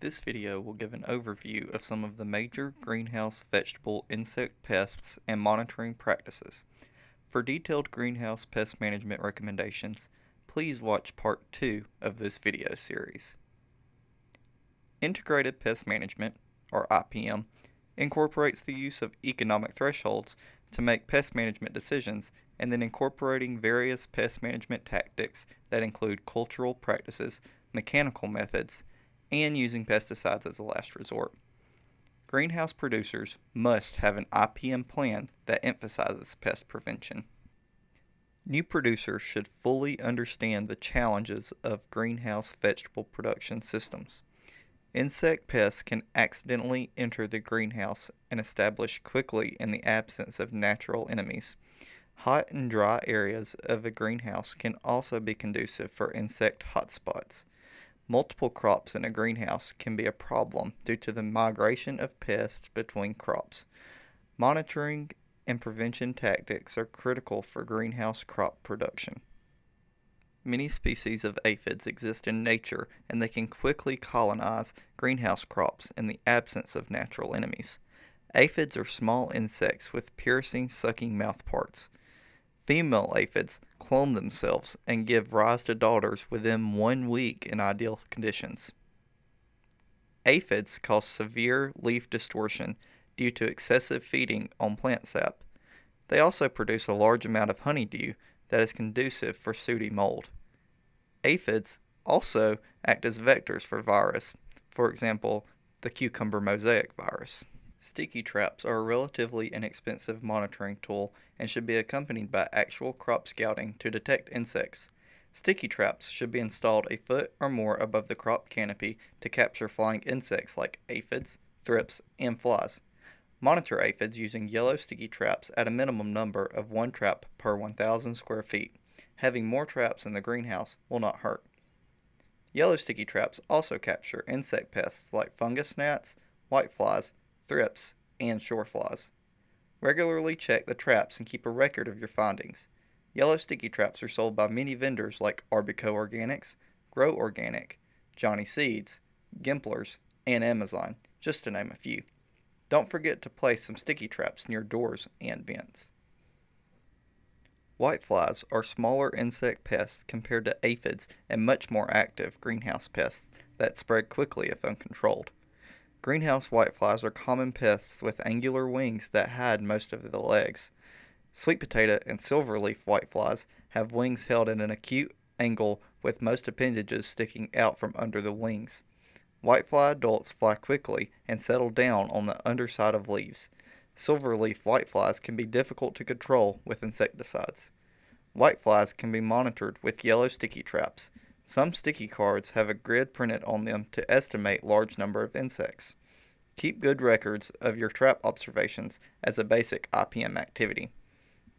This video will give an overview of some of the major greenhouse vegetable insect pests and monitoring practices. For detailed greenhouse pest management recommendations, please watch part 2 of this video series. Integrated Pest Management, or IPM, incorporates the use of economic thresholds to make pest management decisions and then incorporating various pest management tactics that include cultural practices, mechanical methods, and using pesticides as a last resort. Greenhouse producers must have an IPM plan that emphasizes pest prevention. New producers should fully understand the challenges of greenhouse vegetable production systems. Insect pests can accidentally enter the greenhouse and establish quickly in the absence of natural enemies. Hot and dry areas of a greenhouse can also be conducive for insect hotspots. Multiple crops in a greenhouse can be a problem due to the migration of pests between crops. Monitoring and prevention tactics are critical for greenhouse crop production. Many species of aphids exist in nature and they can quickly colonize greenhouse crops in the absence of natural enemies. Aphids are small insects with piercing, sucking mouthparts. Female aphids clone themselves and give rise to daughters within one week in ideal conditions. Aphids cause severe leaf distortion due to excessive feeding on plant sap. They also produce a large amount of honeydew that is conducive for sooty mold. Aphids also act as vectors for virus, for example, the cucumber mosaic virus. Sticky traps are a relatively inexpensive monitoring tool and should be accompanied by actual crop scouting to detect insects. Sticky traps should be installed a foot or more above the crop canopy to capture flying insects like aphids, thrips, and flies. Monitor aphids using yellow sticky traps at a minimum number of one trap per 1,000 square feet. Having more traps in the greenhouse will not hurt. Yellow sticky traps also capture insect pests like fungus gnats, whiteflies, thrips, and shore flies. Regularly check the traps and keep a record of your findings. Yellow sticky traps are sold by many vendors like Arbico Organics, Grow Organic, Johnny Seeds, Gemplers, and Amazon, just to name a few. Don't forget to place some sticky traps near doors and vents. Whiteflies are smaller insect pests compared to aphids and much more active greenhouse pests that spread quickly if uncontrolled. Greenhouse whiteflies are common pests with angular wings that hide most of the legs. Sweet potato and silverleaf whiteflies have wings held at an acute angle with most appendages sticking out from under the wings. Whitefly adults fly quickly and settle down on the underside of leaves. Silverleaf whiteflies can be difficult to control with insecticides. Whiteflies can be monitored with yellow sticky traps. Some sticky cards have a grid printed on them to estimate large number of insects. Keep good records of your trap observations as a basic IPM activity.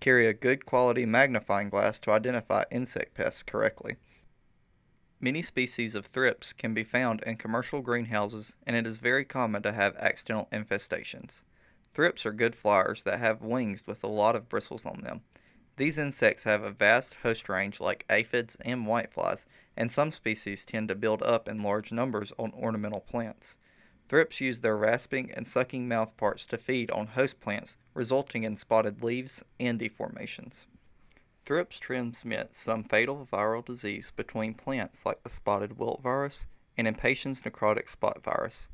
Carry a good quality magnifying glass to identify insect pests correctly. Many species of thrips can be found in commercial greenhouses and it is very common to have accidental infestations. Thrips are good flyers that have wings with a lot of bristles on them. These insects have a vast host range like aphids and whiteflies, and some species tend to build up in large numbers on ornamental plants. Thrips use their rasping and sucking mouthparts to feed on host plants, resulting in spotted leaves and deformations. Thrips transmit some fatal viral disease between plants like the spotted wilt virus and impatiens necrotic spot virus.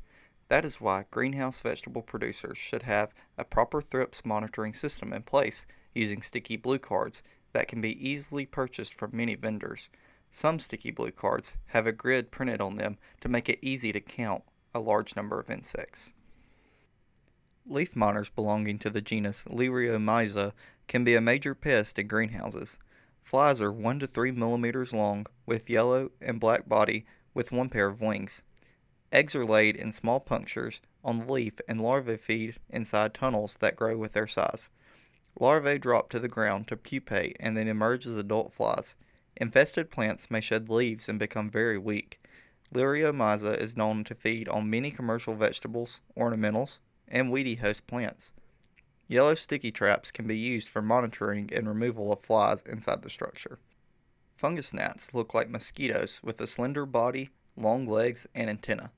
That is why greenhouse vegetable producers should have a proper thrips monitoring system in place using sticky blue cards that can be easily purchased from many vendors. Some sticky blue cards have a grid printed on them to make it easy to count a large number of insects. Leaf miners belonging to the genus Liriomyza can be a major pest in greenhouses. Flies are 1 to 3 millimeters long with yellow and black body with one pair of wings. Eggs are laid in small punctures on the leaf and larvae feed inside tunnels that grow with their size. Larvae drop to the ground to pupate and then emerge as adult flies. Infested plants may shed leaves and become very weak. Liriomyza is known to feed on many commercial vegetables, ornamentals, and weedy host plants. Yellow sticky traps can be used for monitoring and removal of flies inside the structure. Fungus gnats look like mosquitoes with a slender body, long legs, and antennae.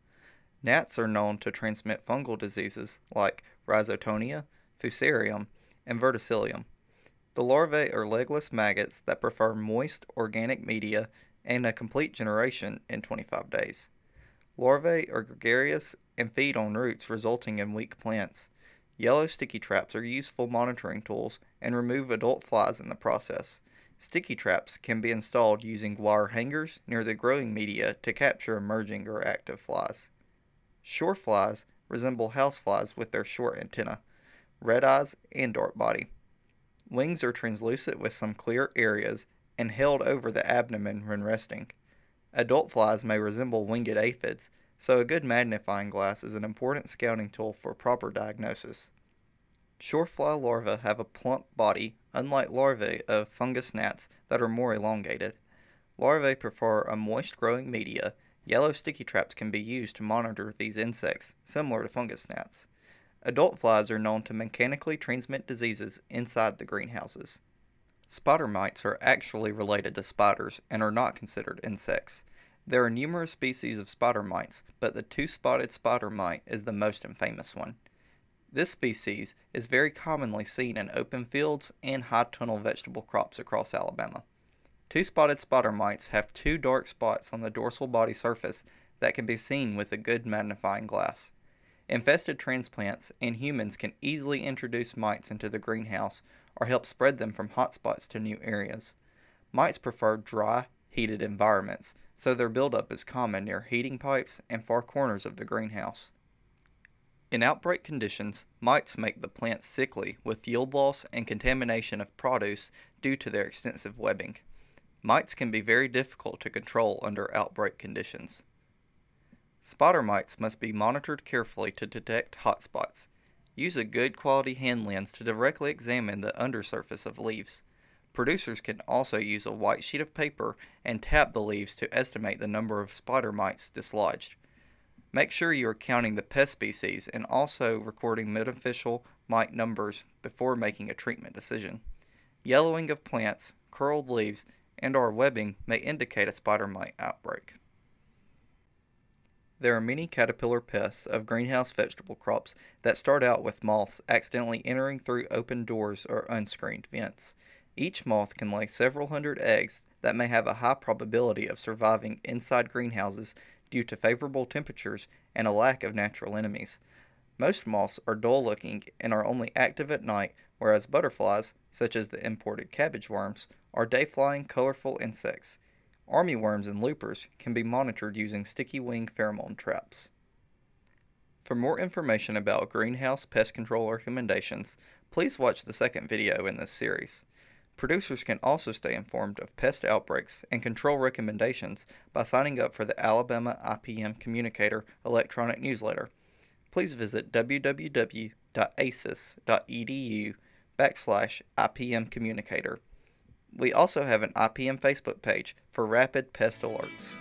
Gnats are known to transmit fungal diseases like rhizoctonia, fusarium, and verticillium. The larvae are legless maggots that prefer moist organic media and a complete generation in 25 days. Larvae are gregarious and feed on roots, resulting in weak plants. Yellow sticky traps are useful monitoring tools and remove adult flies in the process. Sticky traps can be installed using wire hangers near the growing media to capture emerging or active flies. Shore flies resemble houseflies with their short antennae, red eyes, and dark body. Wings are translucent with some clear areas and held over the abdomen when resting. Adult flies may resemble winged aphids, so a good magnifying glass is an important scouting tool for proper diagnosis. Shorefly larvae have a plump body, unlike larvae of fungus gnats that are more elongated. Larvae prefer a moist growing media. Yellow sticky traps can be used to monitor these insects, similar to fungus gnats. Adult flies are known to mechanically transmit diseases inside the greenhouses. Spider mites are actually related to spiders and are not considered insects. There are numerous species of spider mites, but the two-spotted spider mite is the most infamous one. This species is very commonly seen in open fields and high tunnel vegetable crops across Alabama. Two-spotted spider mites have two dark spots on the dorsal body surface that can be seen with a good magnifying glass. Infested transplants and humans can easily introduce mites into the greenhouse or help spread them from hotspots to new areas. Mites prefer dry, heated environments, so their buildup is common near heating pipes and far corners of the greenhouse. In outbreak conditions, mites make the plants sickly with yield loss and contamination of produce due to their extensive webbing. Mites can be very difficult to control under outbreak conditions. Spider mites must be monitored carefully to detect hotspots. Use a good quality hand lens to directly examine the undersurface of leaves. Producers can also use a white sheet of paper and tap the leaves to estimate the number of spider mites dislodged. Make sure you are counting the pest species and also recording beneficial mite numbers before making a treatment decision. Yellowing of plants, curled leaves, and or webbing may indicate a spider mite outbreak. There are many caterpillar pests of greenhouse vegetable crops that start out with moths accidentally entering through open doors or unscreened vents. Each moth can lay several hundred eggs that may have a high probability of surviving inside greenhouses due to favorable temperatures and a lack of natural enemies. Most moths are dull looking and are only active at night, whereas butterflies, such as the imported cabbage worms, are day flying colorful insects. Armyworms and loopers can be monitored using sticky wing pheromone traps. For more information about greenhouse pest control recommendations, please watch the second video in this series. Producers can also stay informed of pest outbreaks and control recommendations by signing up for the Alabama IPM Communicator electronic newsletter. Please visit www.aces.edu backslash IPM Communicator. We also have an IPM Facebook page for rapid pest alerts.